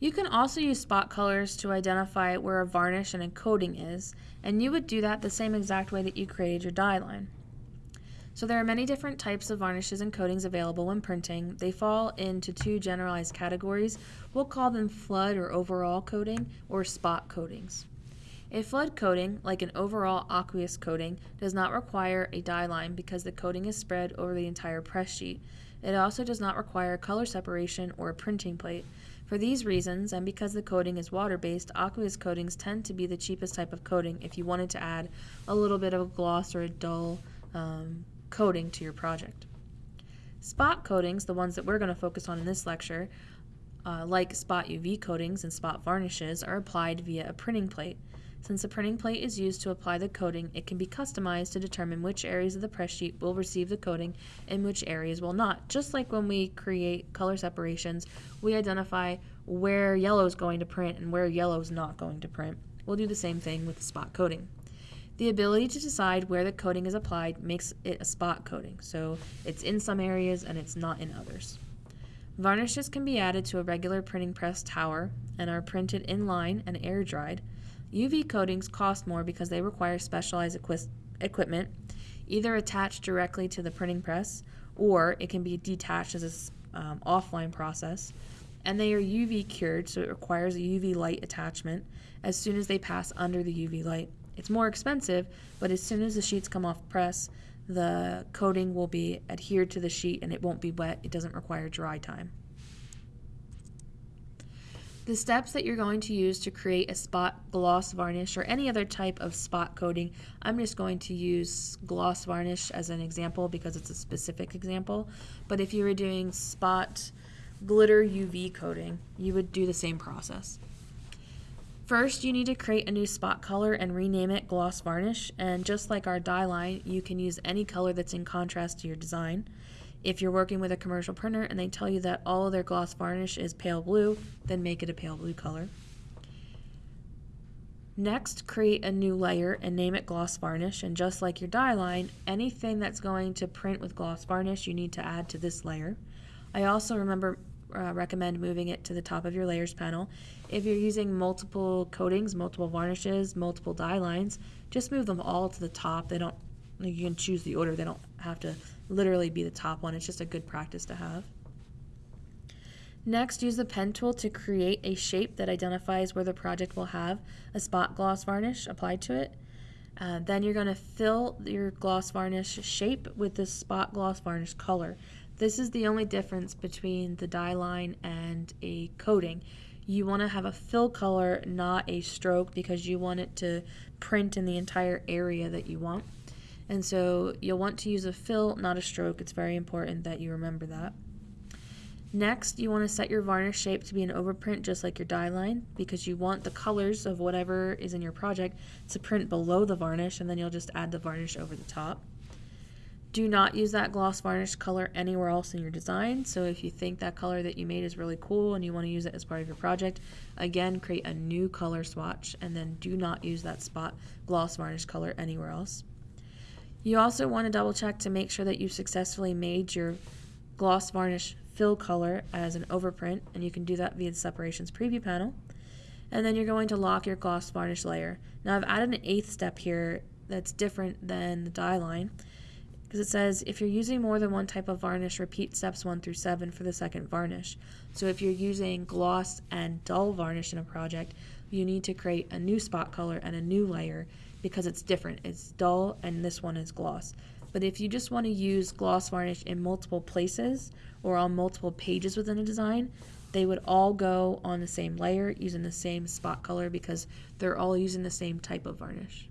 You can also use spot colors to identify where a varnish and a coating is, and you would do that the same exact way that you created your die line. So there are many different types of varnishes and coatings available when printing. They fall into two generalized categories. We'll call them flood or overall coating or spot coatings. A flood coating, like an overall aqueous coating, does not require a die line because the coating is spread over the entire press sheet. It also does not require color separation or a printing plate. For these reasons, and because the coating is water-based, aqueous coatings tend to be the cheapest type of coating if you wanted to add a little bit of a gloss or a dull um, coating to your project. Spot coatings, the ones that we're going to focus on in this lecture, uh, like spot UV coatings and spot varnishes, are applied via a printing plate. Since the printing plate is used to apply the coating, it can be customized to determine which areas of the press sheet will receive the coating and which areas will not. Just like when we create color separations, we identify where yellow is going to print and where yellow is not going to print. We'll do the same thing with the spot coating. The ability to decide where the coating is applied makes it a spot coating, so it's in some areas and it's not in others. Varnishes can be added to a regular printing press tower and are printed in line and air dried. UV coatings cost more because they require specialized equi equipment, either attached directly to the printing press or it can be detached as an um, offline process. And they are UV cured, so it requires a UV light attachment as soon as they pass under the UV light. It's more expensive, but as soon as the sheets come off press, the coating will be adhered to the sheet and it won't be wet. It doesn't require dry time. The steps that you're going to use to create a spot gloss varnish or any other type of spot coating, I'm just going to use gloss varnish as an example because it's a specific example. But if you were doing spot glitter UV coating, you would do the same process. First, you need to create a new spot color and rename it gloss varnish. And just like our die line, you can use any color that's in contrast to your design. If you're working with a commercial printer and they tell you that all of their gloss varnish is pale blue, then make it a pale blue color. Next, create a new layer and name it gloss varnish. And just like your die line, anything that's going to print with gloss varnish, you need to add to this layer. I also remember uh, recommend moving it to the top of your layers panel. If you're using multiple coatings, multiple varnishes, multiple die lines, just move them all to the top. They don't, you can choose the order. They don't have to literally be the top one. It's just a good practice to have. Next, use the pen tool to create a shape that identifies where the project will have a spot gloss varnish applied to it. Uh, then you're going to fill your gloss varnish shape with the spot gloss varnish color. This is the only difference between the die line and a coating. You want to have a fill color, not a stroke, because you want it to print in the entire area that you want. And so you'll want to use a fill, not a stroke. It's very important that you remember that. Next, you want to set your varnish shape to be an overprint just like your die line because you want the colors of whatever is in your project to print below the varnish and then you'll just add the varnish over the top. Do not use that gloss varnish color anywhere else in your design. So if you think that color that you made is really cool and you want to use it as part of your project, again, create a new color swatch and then do not use that spot gloss varnish color anywhere else. You also want to double check to make sure that you successfully made your gloss varnish fill color as an overprint and you can do that via the separations preview panel. And then you're going to lock your gloss varnish layer. Now I've added an eighth step here that's different than the die line because it says if you're using more than one type of varnish, repeat steps 1 through 7 for the second varnish. So if you're using gloss and dull varnish in a project, you need to create a new spot color and a new layer because it's different. It's dull and this one is gloss. But if you just want to use gloss varnish in multiple places or on multiple pages within a design, they would all go on the same layer using the same spot color because they're all using the same type of varnish.